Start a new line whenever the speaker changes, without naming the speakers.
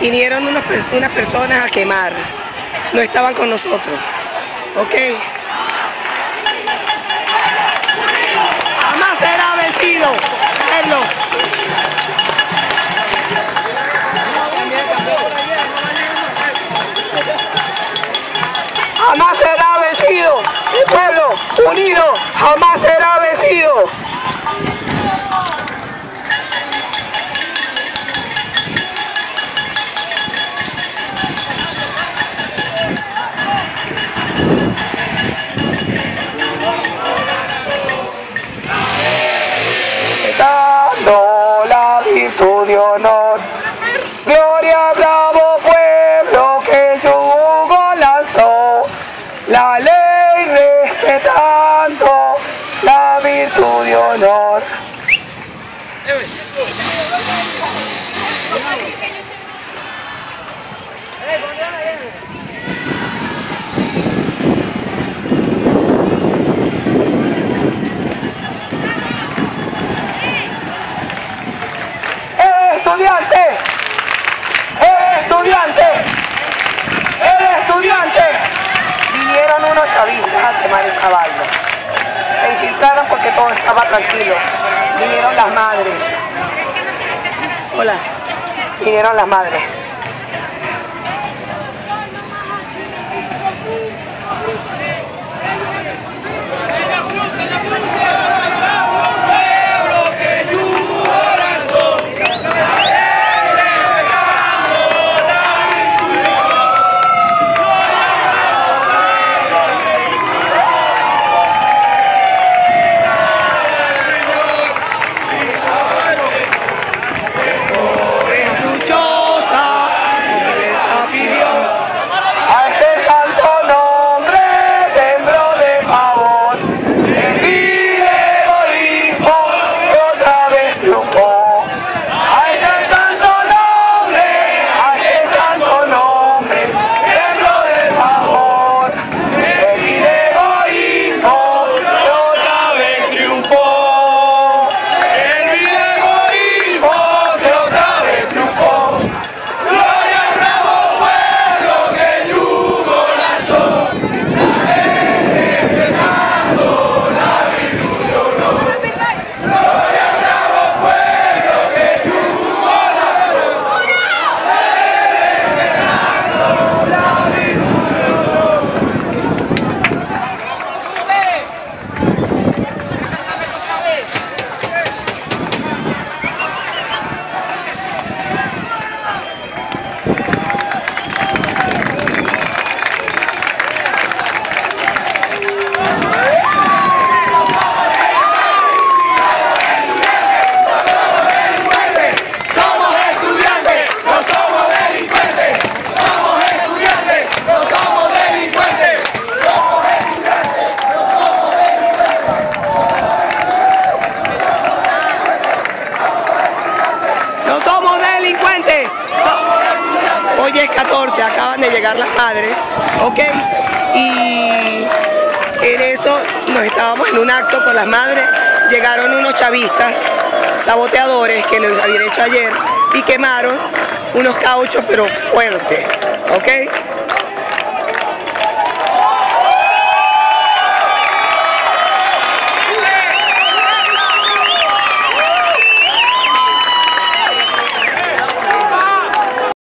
Vinieron unos unas personas a quemar. No estaban con nosotros. ¿Ok? Jamás será vencido. Verlo. Jamás será vencido. Pueblo unido jamás será honor. Gloria, bravo pueblo que yugo lanzó, la ley respetando la virtud de honor. Esa vaina. Se infiltraron porque todo estaba tranquilo. Vinieron las madres. Hola. Vinieron las madres. 14, acaban de llegar las madres, ¿ok? Y en eso nos estábamos en un acto con las madres, llegaron unos chavistas, saboteadores que lo habían hecho ayer y quemaron unos cauchos pero fuerte, ¿ok?